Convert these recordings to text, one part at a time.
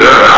Yeah.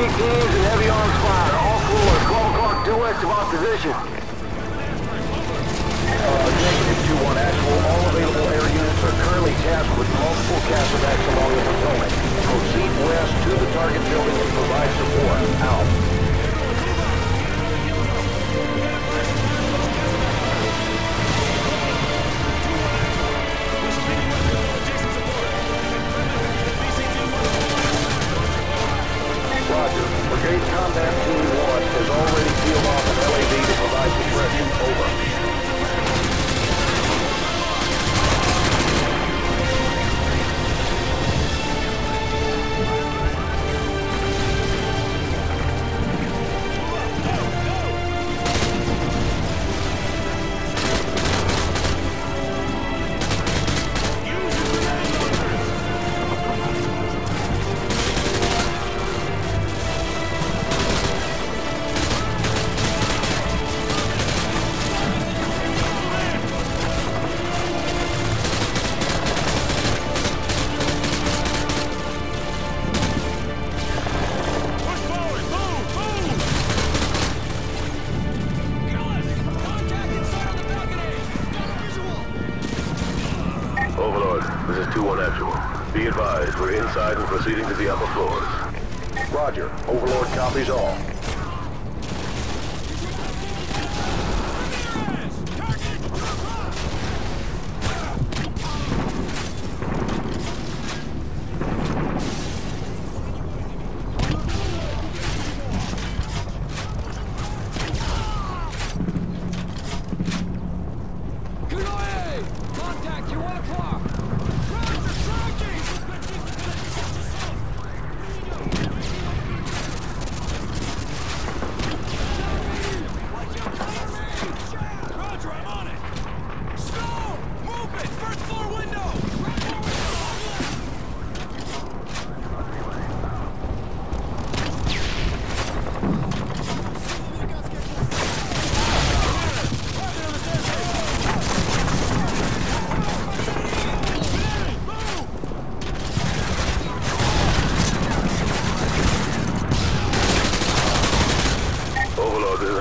RPG teams, and heavy arms fire. All floors. 12 o'clock due west of our position. Uh, negative 2-1 actual. All available air units are currently tasked with multiple cast along the Potomac. Proceed west to the target building and provide support. Out. Roger. Brigade Combat Team 1 has already peeled off an LAV to provide suppression. Over.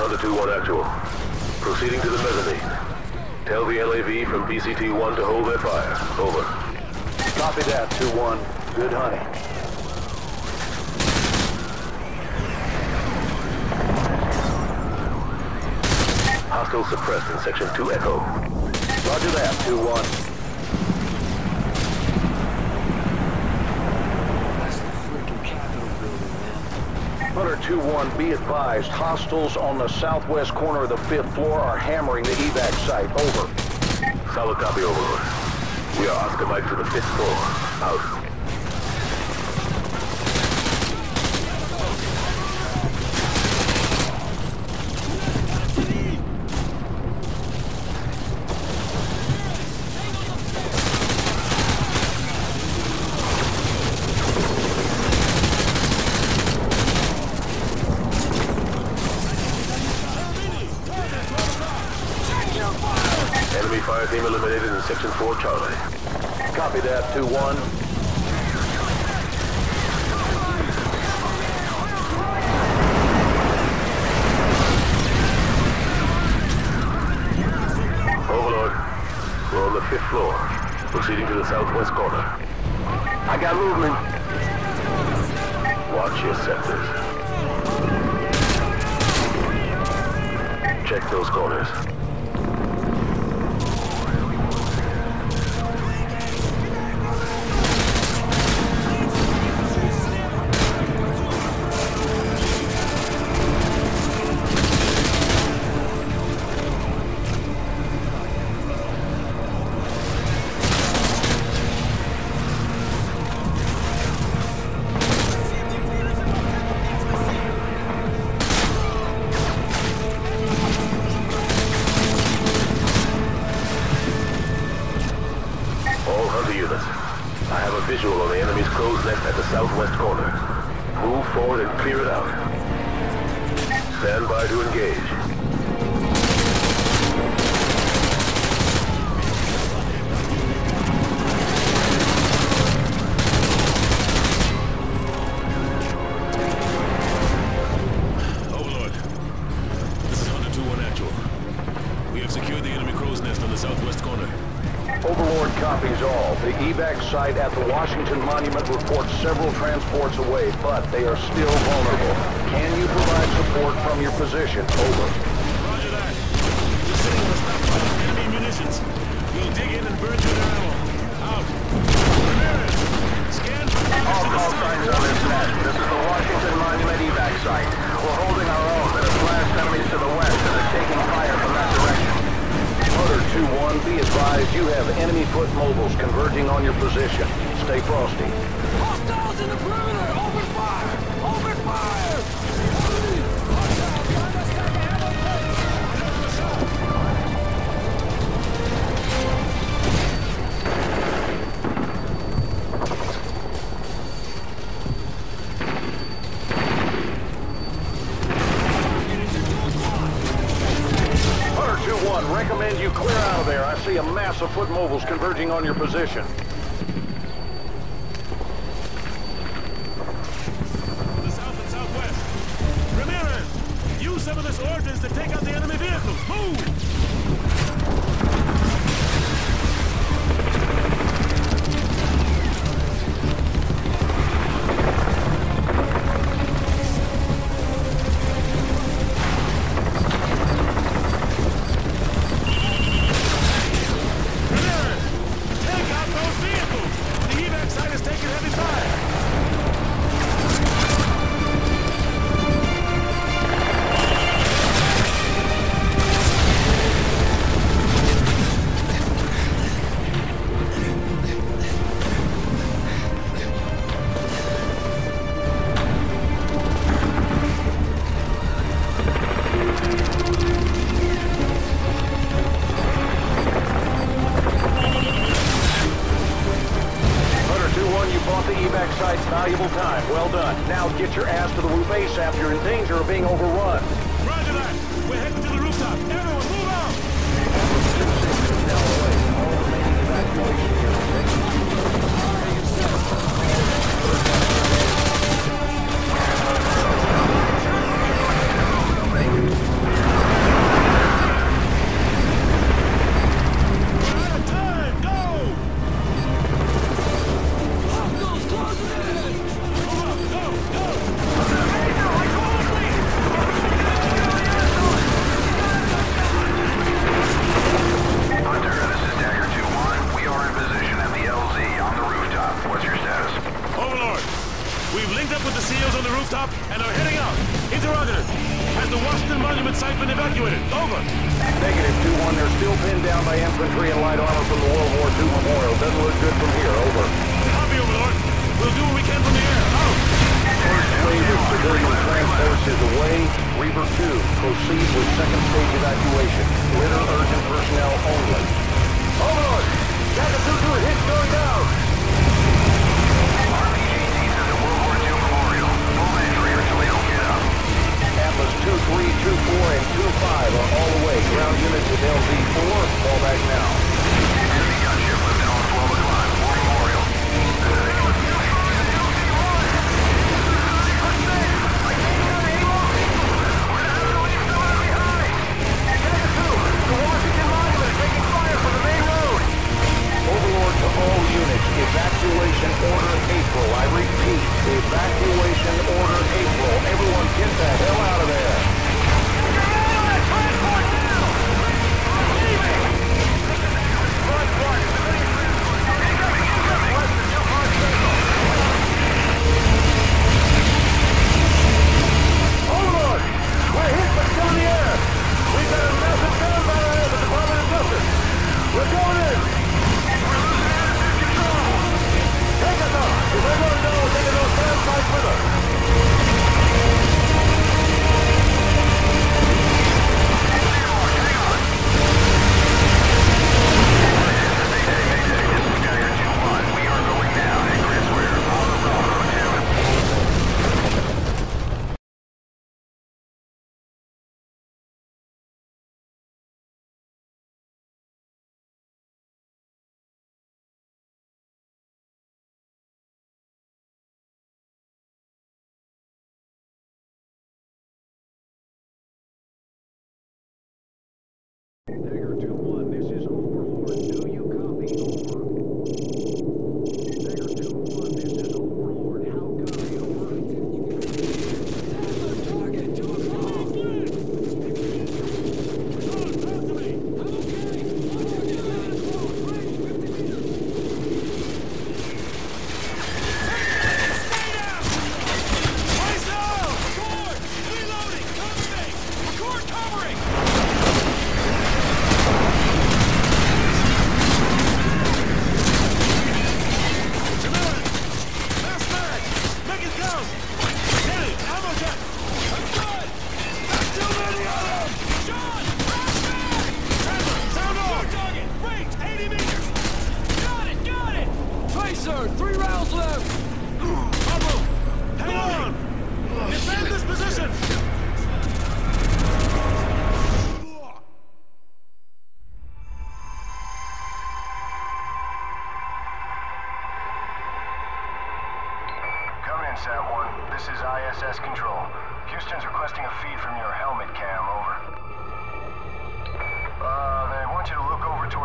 This 2-1 actual. Proceeding to the mezzanine. Tell the LAV from BCT-1 to hold their fire. Over. Copy that, 2-1. Good hunting. Hostile suppressed in Section 2 Echo. Roger that, 2-1. Hunter 2-1, be advised, hostiles on the southwest corner of the fifth floor are hammering the evac site. Over. Solid copy, Overlord. We are Oscar Mike to the fifth floor. Out. Enemy fire team eliminated in Section 4 Charlie. Copy that, 2-1. site at the Washington Monument reports several transports away, but they are still vulnerable. Can you provide support from your position? Over. Roger that. Just sitting on the stockpile of enemy munitions. We'll dig in and burn through their ammo. Out. Ramirez, scan for damage All call signs on this net. This is the Washington Monument evac site. We're holding our own, but have flashed enemies to the west and are taking fire 2-1, be advised you have enemy foot mobiles converging on your position. Stay frosty. Hostiles in the perimeter! recommend you clear out of there. I see a mass of foot mobiles converging on your position. The south and southwest. Ramirez, use some of this ordnance to take out the enemy vehicles. Move!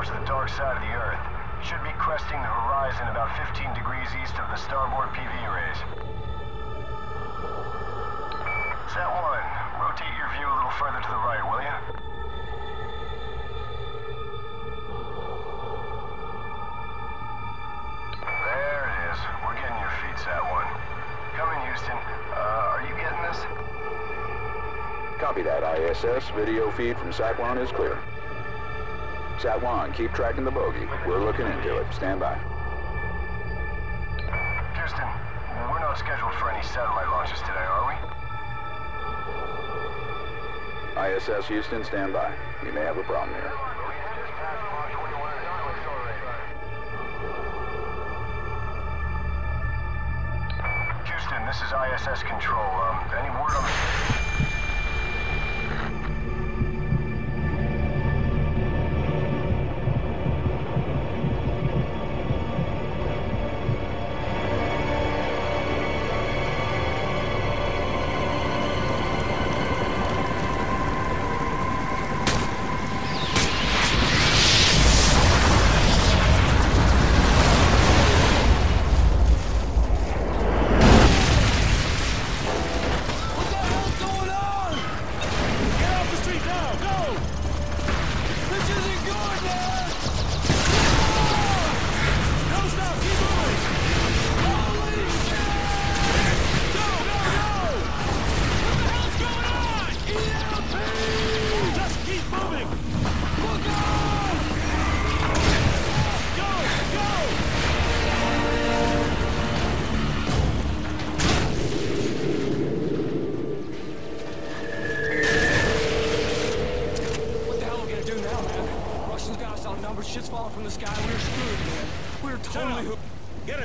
The dark side of the Earth. Should be cresting the horizon about 15 degrees east of the starboard PV arrays. Sat 1, rotate your view a little further to the right, will you? There it is. We're getting your feed, Sat 1. Come in, Houston. Uh, are you getting this? Copy that, ISS. Video feed from Sat-1 is clear. Sat-1, keep tracking the bogey. We're looking into it. Stand by. Houston, we're not scheduled for any satellite launches today, are we? ISS Houston, stand by. You may have a problem here. Houston, this is ISS Control. Um, any word on the...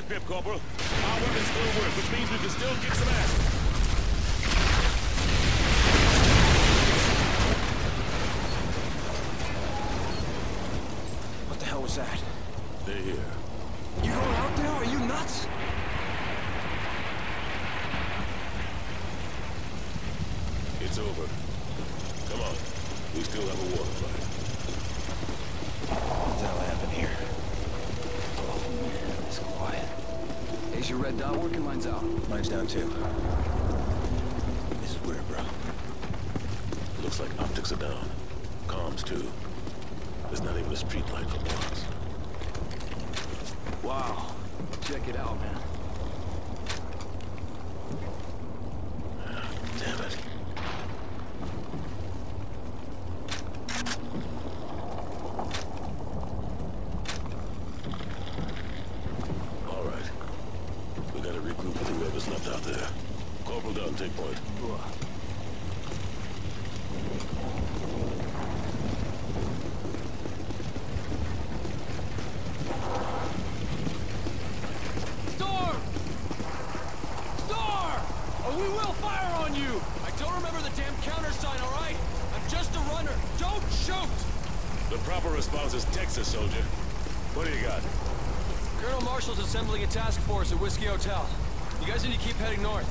Pip Corporal. Our weapons still work, which means we can still kick some ass. What the hell was that? They're here. You going out there? Are you nuts? It's over. Come on. We still have a war to fight. What the hell happened here? Oh man, it's quiet. Is your red dot working? Mine's out. Mine's down too. This is weird, bro. Looks like optics are down. Comms, too. There's not even a street light for blocks. Wow. Check it out, man. Damn it. All right. We gotta regroup with whoever's left out there. Corporal Dunn, take point. Storm! Storm! Or we will fire on you! I don't remember the damn countersign, all right? I'm just a runner. Don't shoot! The proper response is Texas, soldier. What do you got? Colonel Marshall's assembling a task force at Whiskey Hotel. You guys need to keep heading north.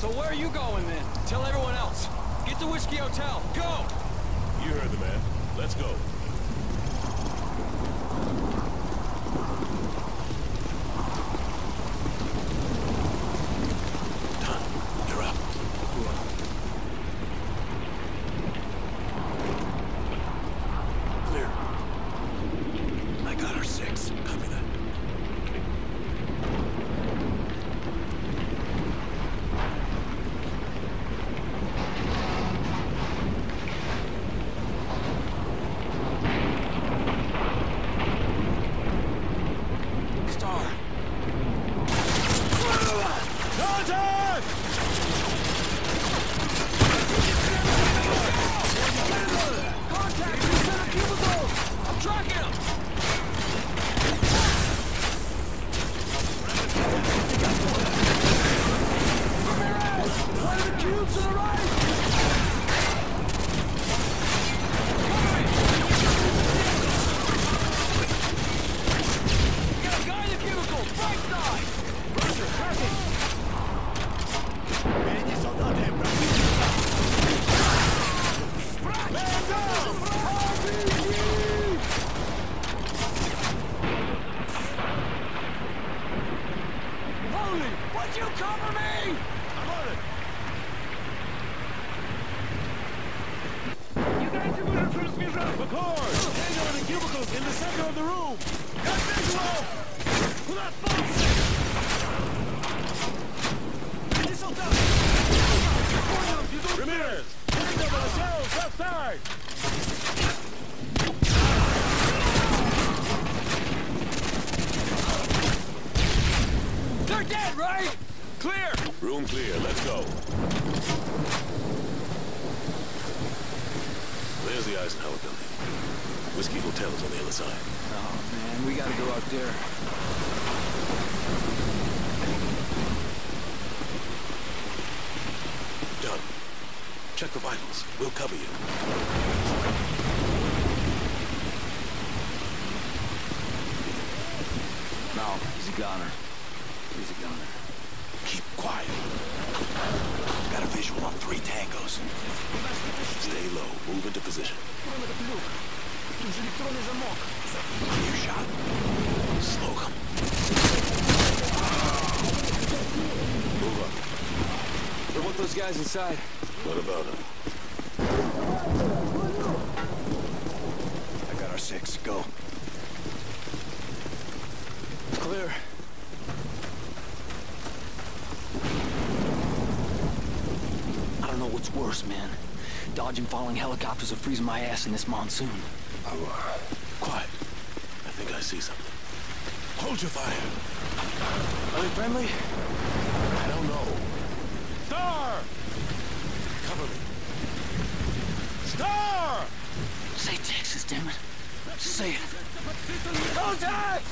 So where are you going then? Tell everyone else. Get to Whiskey Hotel. Go! You heard the man. Let's go. Dunn. You're up. Clear. I got our six. Copy that. McCord! Tango in the cubicles in the center of the room! Got visual! Pull out box! Ramirez! Tango by the shells, left side! They're dead, right? Clear! Room clear, let's go. There's the Eisenhower. Whiskey Hotel's on the other side. Oh, man, we gotta go out there. Dunn. Check the vitals. We'll cover you. No, he's a goner. He's a goner. Keep quiet. Got a visual on three tangos. Stay low. Move into position. Clear shot. Slow them. Move up. What about those guys inside? What about him? I got our six. Go. Clear. I don't know what's worse, man. Dodging falling helicopters or freezing my ass in this monsoon. Quiet. I think I see something. Hold your fire. Are they friendly? I don't know. Star! Cover me. Star! Say Texas, damn it. Say it. Contact!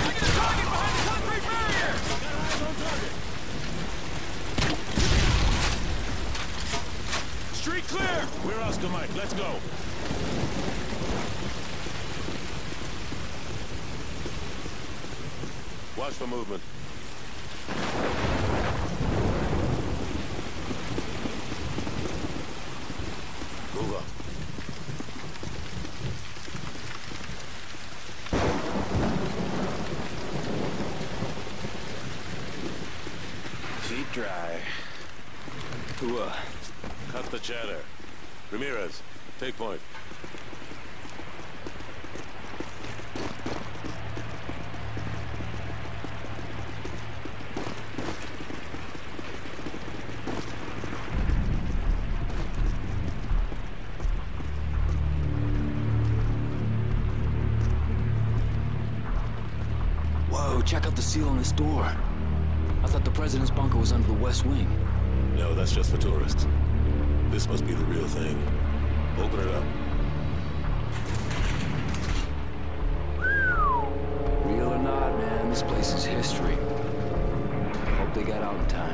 I get a target behind the concrete barrier! Got eyes on target. Street clear! We're Oscar Mike. Let's go. Watch for movement. Move up. Feet dry. Who, uh, Cut the chatter. Ramirez, take point. Whoa, check out the seal on this door. I thought the president's bunker was under the west wing. No, that's just for tourists. This must be the real thing. Open it up. Real or not, man, this place is history. Hope they got out in time.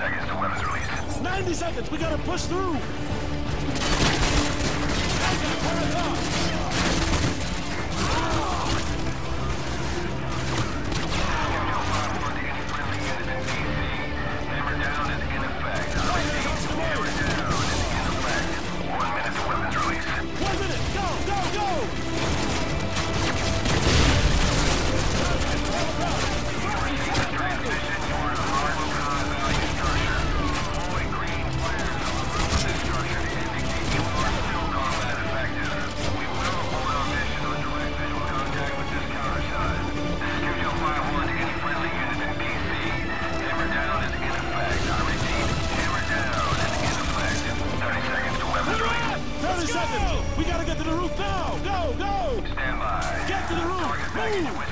seconds to weapons release. 90 seconds! We gotta push through! continuous.